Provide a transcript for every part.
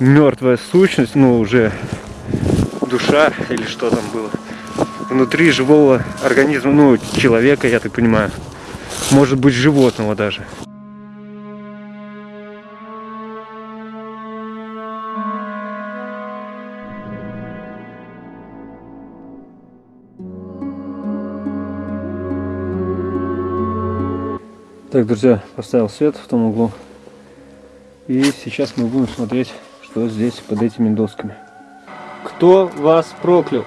мертвая сущность, ну уже душа или что там было. Внутри живого организма, ну человека, я так понимаю. Может быть животного даже. Так, друзья, поставил свет в том углу. И сейчас мы будем смотреть, что здесь под этими досками. Кто вас проклял?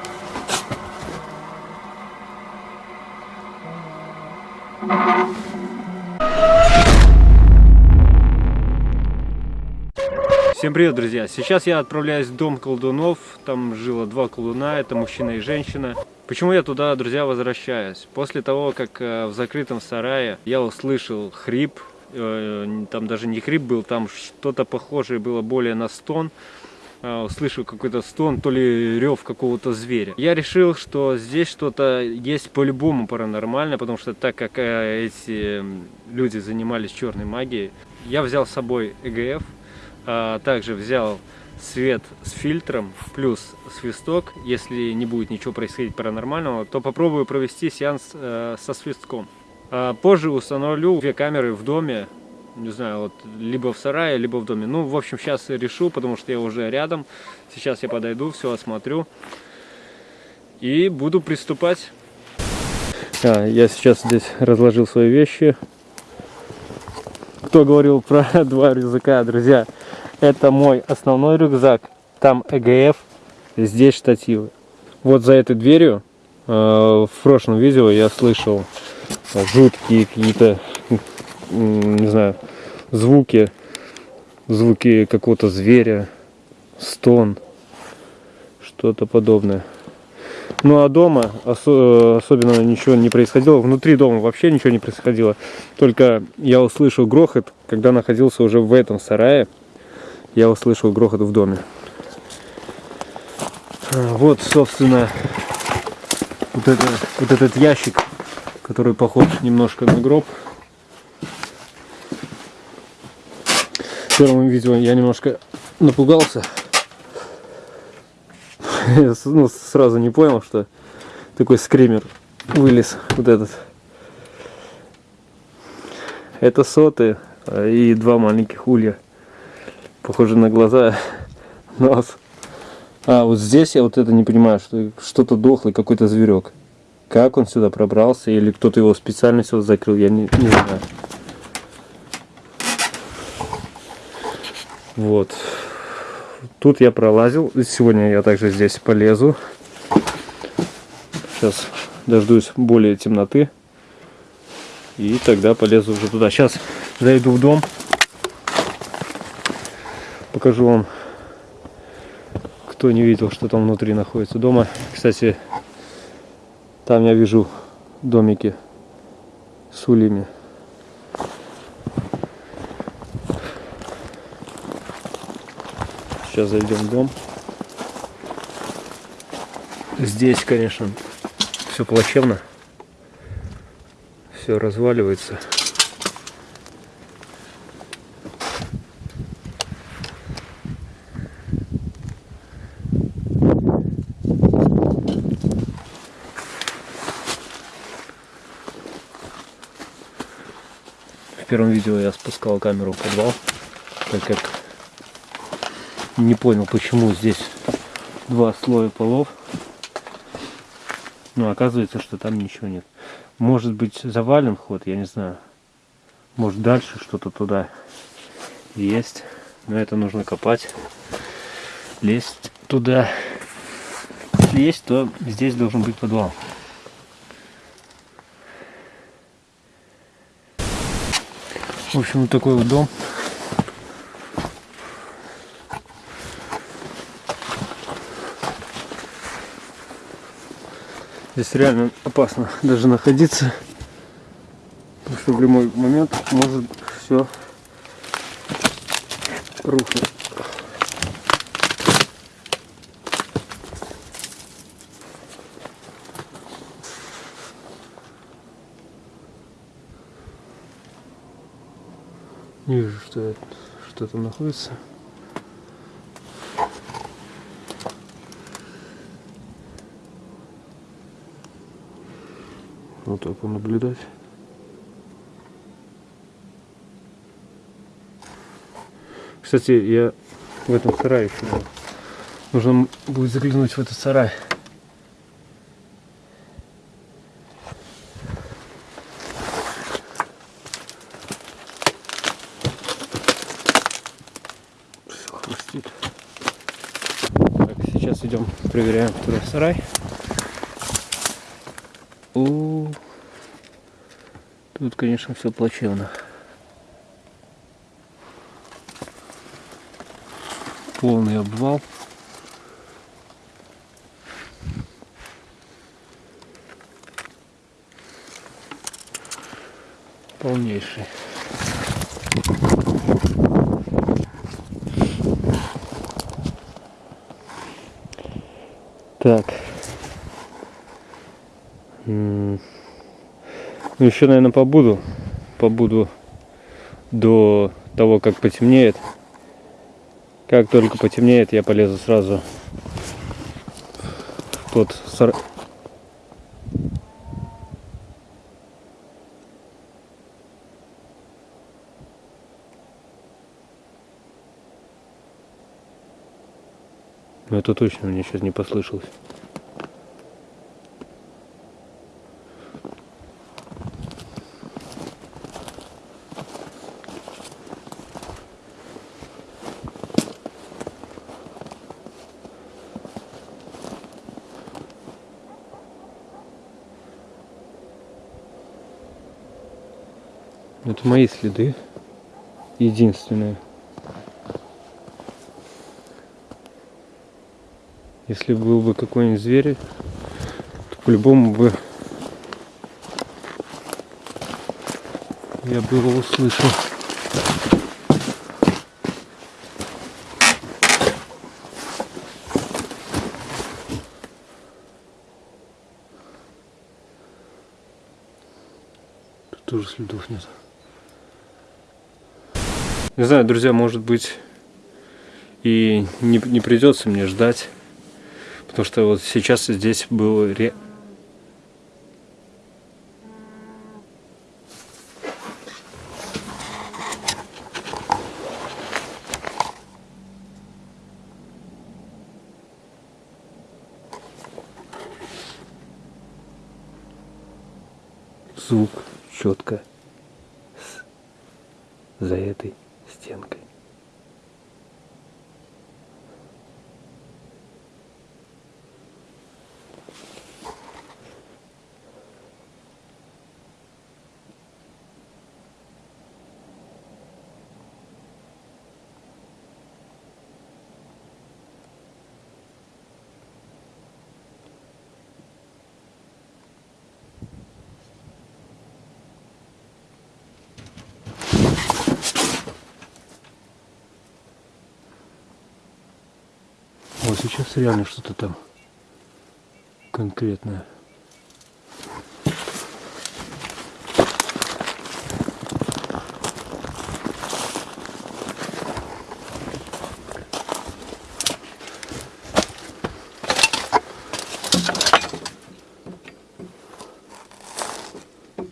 Всем привет, друзья! Сейчас я отправляюсь в дом колдунов. Там жило два колдуна, это мужчина и женщина. Почему я туда, друзья, возвращаюсь? После того, как э, в закрытом сарае я услышал хрип, там даже не хрип был, там что-то похожее было более на стон, э, услышал какой-то стон, то ли рев какого-то зверя. Я решил, что здесь что-то есть по-любому паранормально, потому что так как эти люди занимались черной магией, я взял с собой ЭГФ, а также взял свет с фильтром плюс свисток. Если не будет ничего происходить паранормального, то попробую провести сеанс э, со свистком. А позже установлю две камеры в доме, не знаю, вот либо в сарае, либо в доме. Ну, в общем, сейчас решу, потому что я уже рядом. Сейчас я подойду, все осмотрю и буду приступать. А, я сейчас здесь разложил свои вещи. Кто говорил про два рюкзака, друзья? Это мой основной рюкзак. Там ЭГФ, здесь штативы. Вот за этой дверью в прошлом видео я слышал жуткие какие-то, не знаю, звуки, звуки какого-то зверя, стон, что-то подобное. Ну а дома осо особенно ничего не происходило. Внутри дома вообще ничего не происходило. Только я услышал грохот, когда находился уже в этом сарае я услышал грохот в доме. А, вот, собственно, вот, это, вот этот ящик, который похож немножко на гроб. В первом видео я немножко напугался. Я ну, сразу не понял, что такой скример вылез вот этот. Это соты и два маленьких улья похоже на глаза, нос. А, вот здесь я вот это не понимаю, что что-то дохлый, какой-то зверек. Как он сюда пробрался, или кто-то его специально сюда закрыл, я не, не знаю. Вот. Тут я пролазил. Сегодня я также здесь полезу. Сейчас дождусь более темноты. И тогда полезу уже туда. Сейчас зайду в дом покажу вам, кто не видел, что там внутри находится дома. Кстати, там я вижу домики с ульями. Сейчас зайдем в дом. Здесь, конечно, все плачевно. Все разваливается. Первом видео я спускал камеру в подвал, так как не понял, почему здесь два слоя полов. Но оказывается, что там ничего нет. Может быть завален вход, я не знаю. Может дальше что-то туда есть. Но это нужно копать. Лезть туда. Если есть, то здесь должен быть подвал. В общем, вот такой вот дом. Здесь реально опасно даже находиться, потому что в любой момент может все рухнуть. что, что там находится. Вот так понаблюдать. Кстати, я в этом сарае еще. Нужно будет заглянуть в этот сарай. Проверяем второй сарай. У, Тут, конечно, все плачевно. Полный обвал. Полнейший. Еще, наверное, побуду. Побуду до того, как потемнеет. Как только потемнеет, я полезу сразу в тот сар... Ну, это точно мне сейчас не послышалось. Это мои следы. Единственные. Если был бы какой-нибудь зверь, то по-любому бы я бы его услышал. Тут тоже следов нет. Не знаю, друзья, может быть и не, не придется мне ждать. Потому что вот сейчас здесь был ре... звук четко за этой стенкой. Вот сейчас реально что-то там конкретное.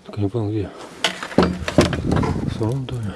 Только не понял где. В самом доме.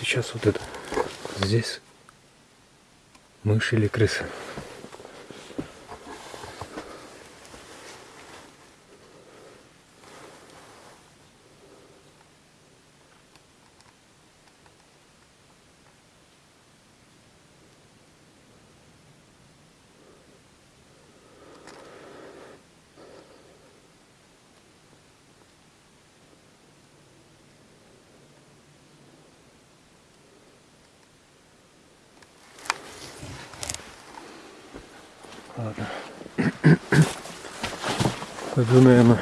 Сейчас вот это. Здесь мышь или крыса. Пойду, наверное,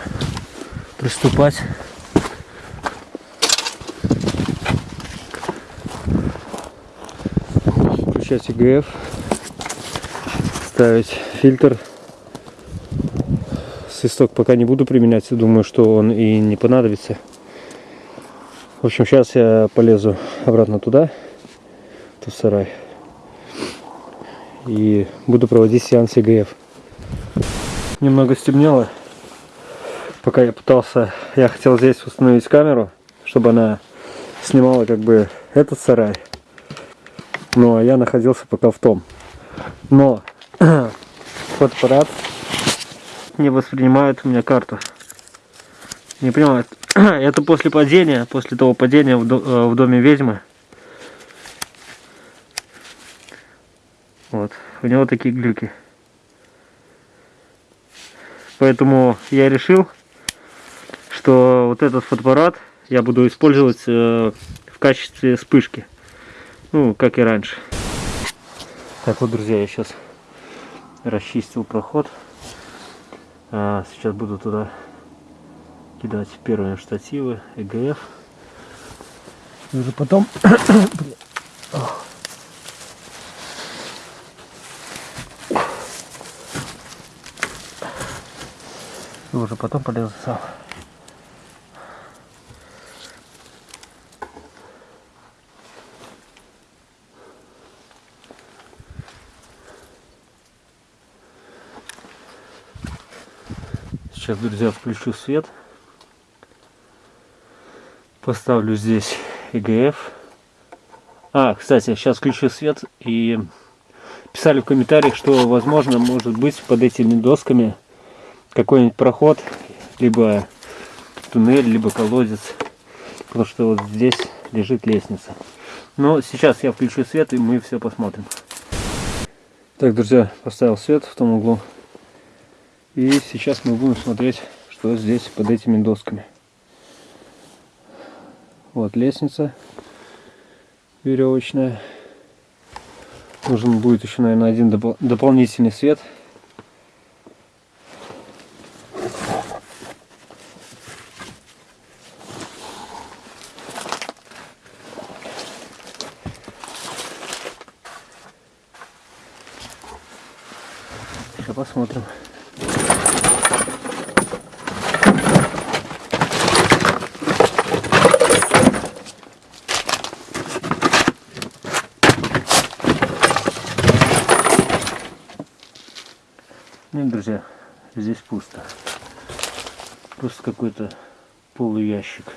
приступать. Включать ИГФ. Ставить фильтр. Свисток пока не буду применять. Думаю, что он и не понадобится. В общем, сейчас я полезу обратно туда, в сарай и буду проводить сеанс ЕГФ. Немного стемнело. Пока я пытался, я хотел здесь установить камеру, чтобы она снимала как бы этот сарай. Ну а я находился пока в том. Но фотоаппарат не воспринимает у меня карту. Не понимает. Это после падения, после того падения э, в доме ведьмы. Вот, у него такие глюки. Поэтому я решил, что вот этот фотоаппарат я буду использовать э, в качестве вспышки. Ну, как и раньше. Так вот, друзья, я сейчас расчистил проход. А, сейчас буду туда кидать первые штативы, ЭГФ. И уже потом И уже потом полезу сам. Сейчас, друзья, включу свет. Поставлю здесь ЭГФ. А, кстати, сейчас включу свет и писали в комментариях, что возможно может быть под этими досками какой-нибудь проход, либо туннель, либо колодец. Потому что вот здесь лежит лестница. Но сейчас я включу свет, и мы все посмотрим. Так, друзья, поставил свет в том углу. И сейчас мы будем смотреть, что здесь под этими досками. Вот лестница веревочная. Нужен будет еще, наверное, один доп дополнительный свет. посмотрим. Нет, друзья, здесь пусто. Просто какой-то полуящик. ящик.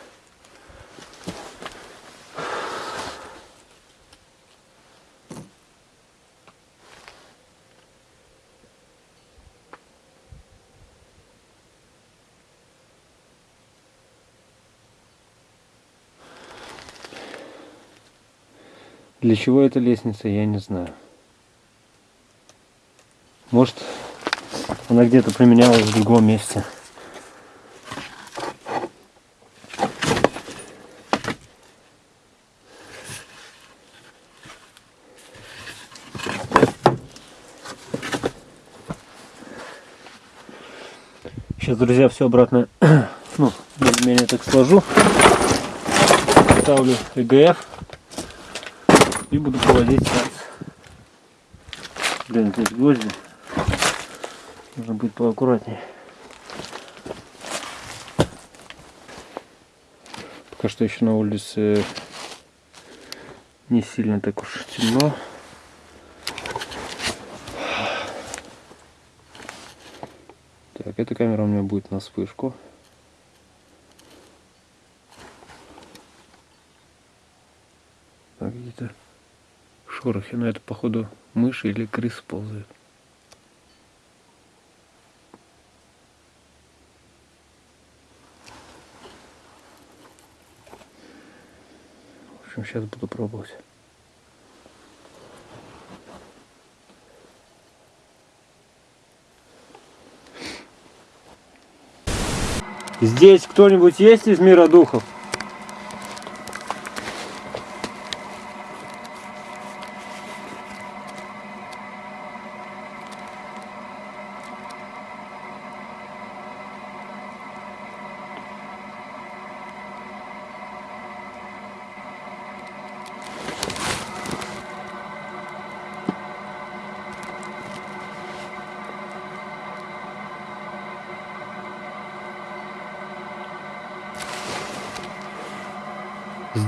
Для чего эта лестница, я не знаю. Может, она где-то применялась в другом месте. Сейчас, друзья, все обратно, ну, более-менее так сложу. Ставлю ЭГФ и буду проводить сеанс. Блин, здесь гвозди. Нужно быть поаккуратнее. Пока что еще на улице не сильно так уж темно. Так, эта камера у меня будет на вспышку. Какие-то шорохи, но это походу мыши или крысы ползают. Общем, сейчас буду пробовать. Здесь кто-нибудь есть из мира духов?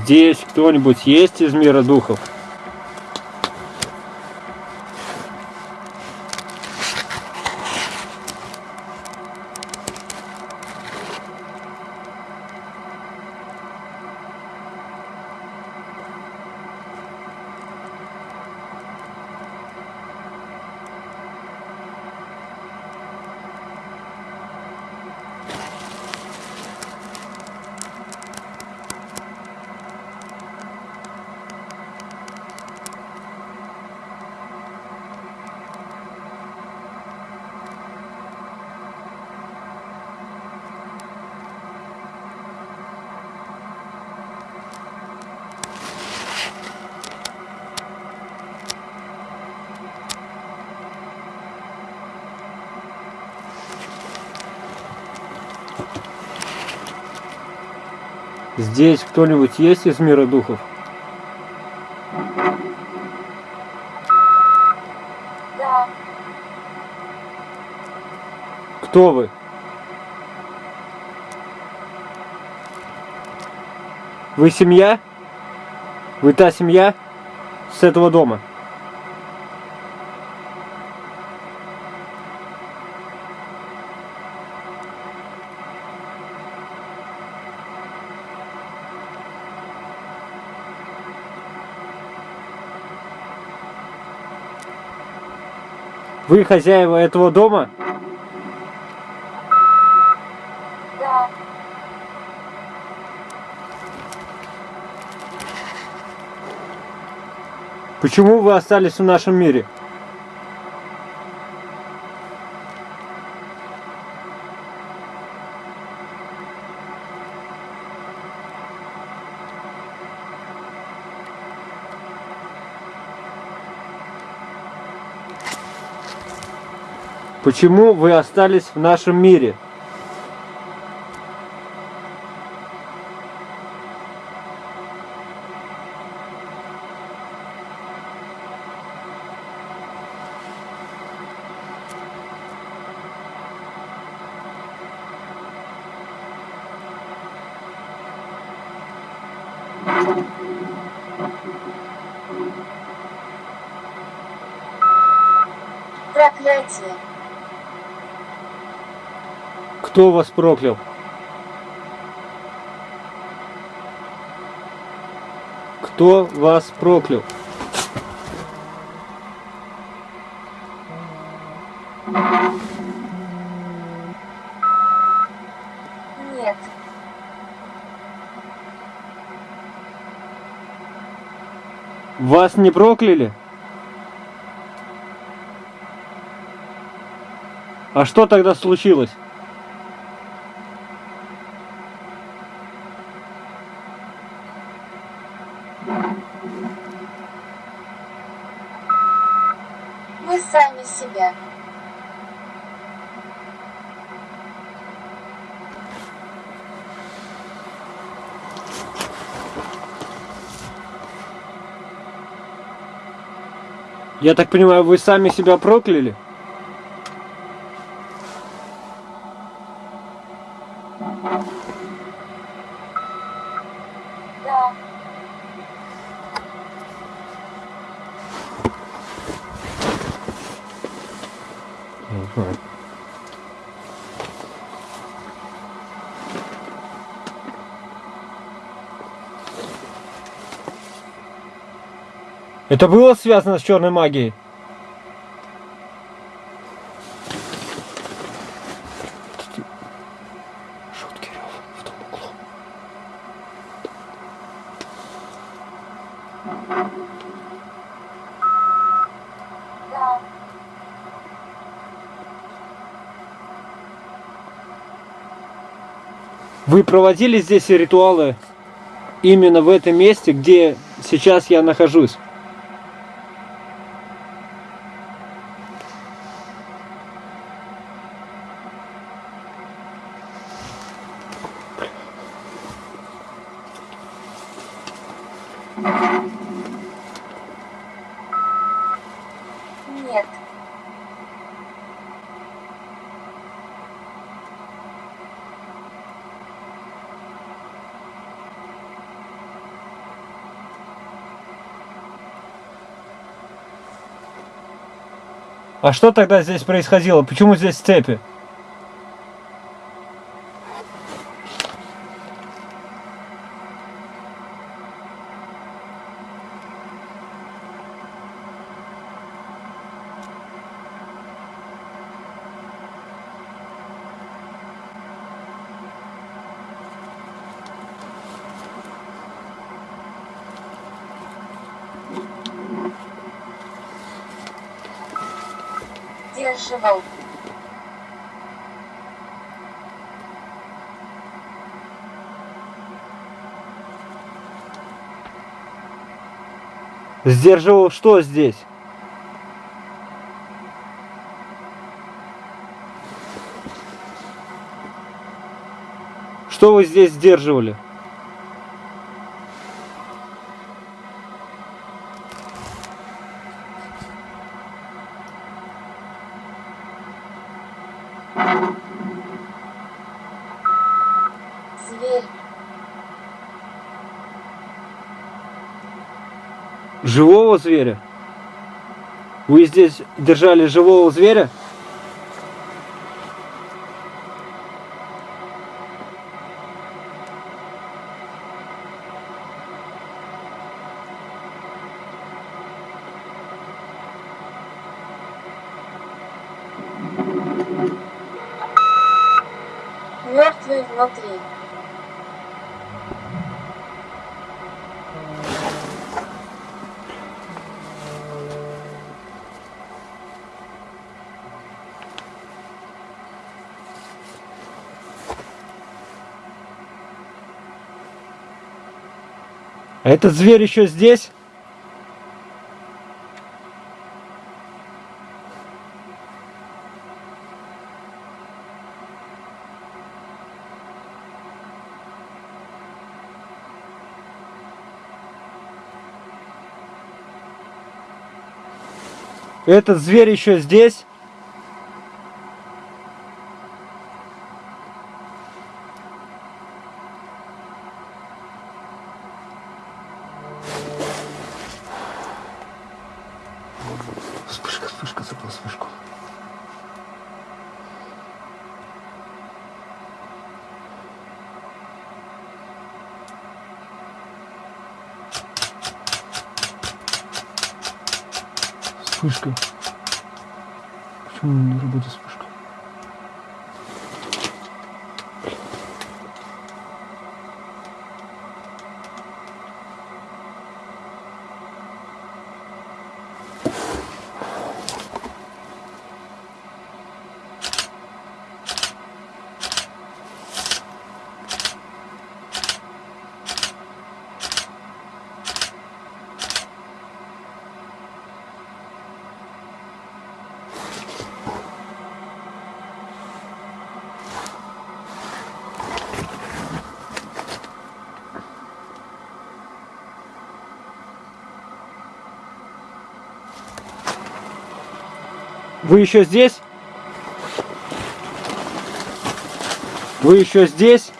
Здесь кто-нибудь есть из мира духов? Здесь кто-нибудь есть из мира духов? Да, Кто вы? Вы семья? Вы та семья с этого дома? Вы хозяева этого дома? да, Почему вы остались в нашем мире? Почему вы остались в нашем мире? проклятие, Кто вас проклял? Кто вас проклял? нет, Вас не прокляли? А что тогда случилось? Вы сами себя, Я так понимаю, вы сами себя прокляли? Это было связано с черной магией? Рев в том углу. Да. Вы проводили здесь ритуалы именно в этом месте, где сейчас я нахожусь? А что тогда здесь происходило? Почему здесь цепи? Сдерживал. Сдерживал что здесь? Что вы здесь сдерживали? Зверь. Живого зверя? Вы здесь держали живого зверя? А этот зверь еще здесь? Этот зверь еще здесь? Вы еще здесь? Вы еще здесь?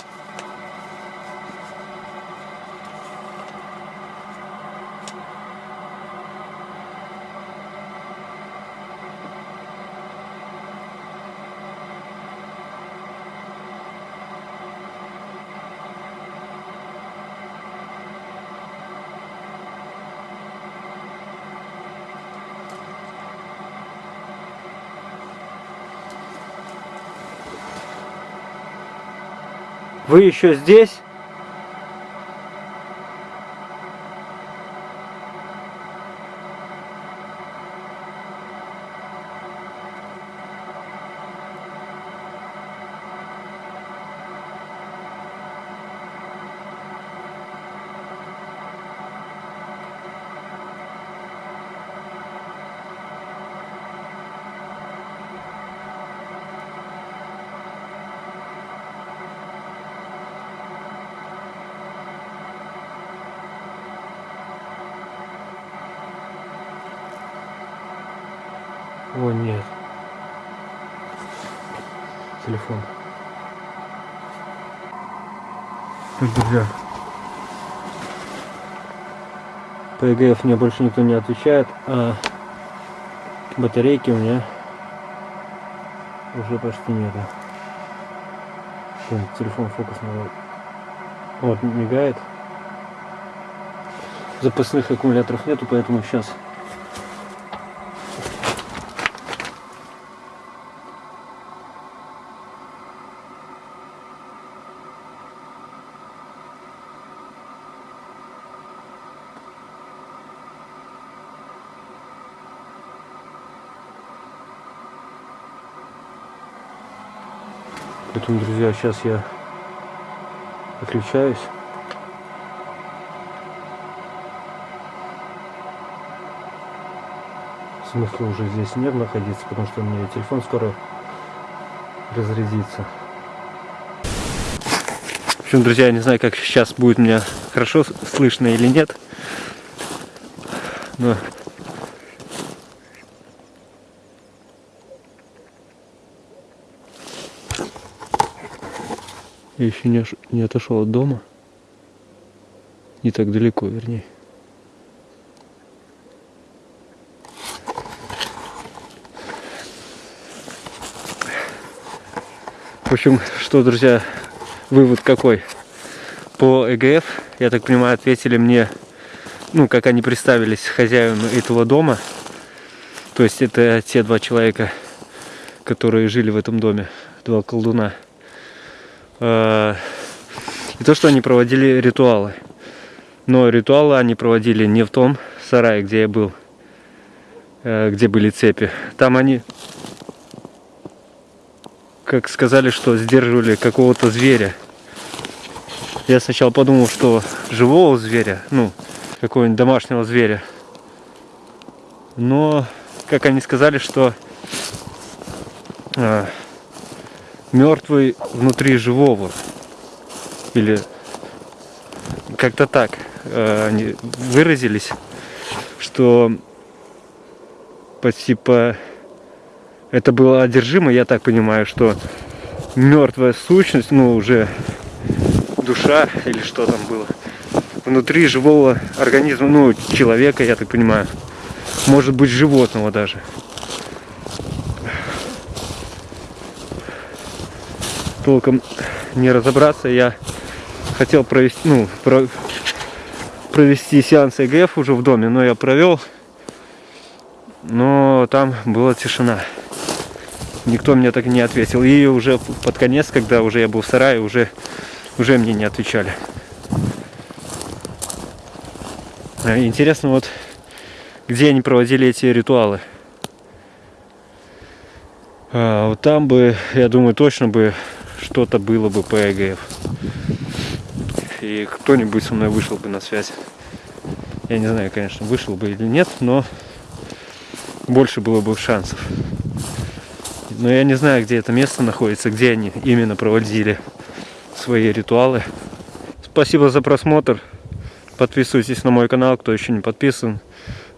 Вы еще здесь? Нет. Телефон. Так, друзья. По ЕГФ мне больше никто не отвечает, а батарейки у меня уже почти нету. Телефон фокус. Вот, мигает. Запасных аккумуляторов нету, поэтому сейчас Поэтому, друзья, сейчас я отключаюсь. Смысла уже здесь нет находиться, потому что у меня телефон скоро разрядится. В общем, друзья, я не знаю, как сейчас будет меня хорошо слышно или нет. Но Я еще не, не отошел от дома. Не так далеко, вернее. В общем, что, друзья, вывод какой? По ЭГФ, я так понимаю, ответили мне, ну, как они представились хозяину этого дома. То есть это те два человека, которые жили в этом доме, два колдуна. Э, И то, что они проводили ритуалы. Но ритуалы они проводили не в том сарае, где я был, э, где были цепи. Там они, как сказали, что сдерживали какого-то зверя. Я сначала подумал, что живого зверя, ну, какого-нибудь домашнего зверя. Но, как они сказали, что э, мертвый внутри живого. Или как-то так э, они выразились, что типа это было одержимо, я так понимаю, что мертвая сущность, ну уже душа или что там было, внутри живого организма, ну человека, я так понимаю, может быть животного даже. Толком не разобраться. Я хотел провести, ну, про- провести сеанс ЭГФ уже в доме, но я провел. Но там была тишина. Никто мне так и не ответил. И уже под конец, когда уже я был в сарае, уже, уже мне не отвечали. А, Интересно, вот где они проводили эти ритуалы. А, вот там бы, я думаю, точно бы что-то было бы по ЭГФ. И кто-нибудь со мной вышел бы на связь. Я не знаю, конечно, вышел бы или нет, но больше было бы шансов. Но я не знаю, где это место находится, где они именно проводили свои ритуалы. Спасибо за просмотр. Подписывайтесь на мой канал, кто еще не подписан,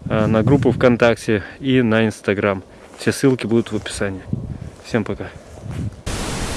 а, на группу ВКонтакте и на Инстаграм. Все ссылки будут в описании. Всем пока.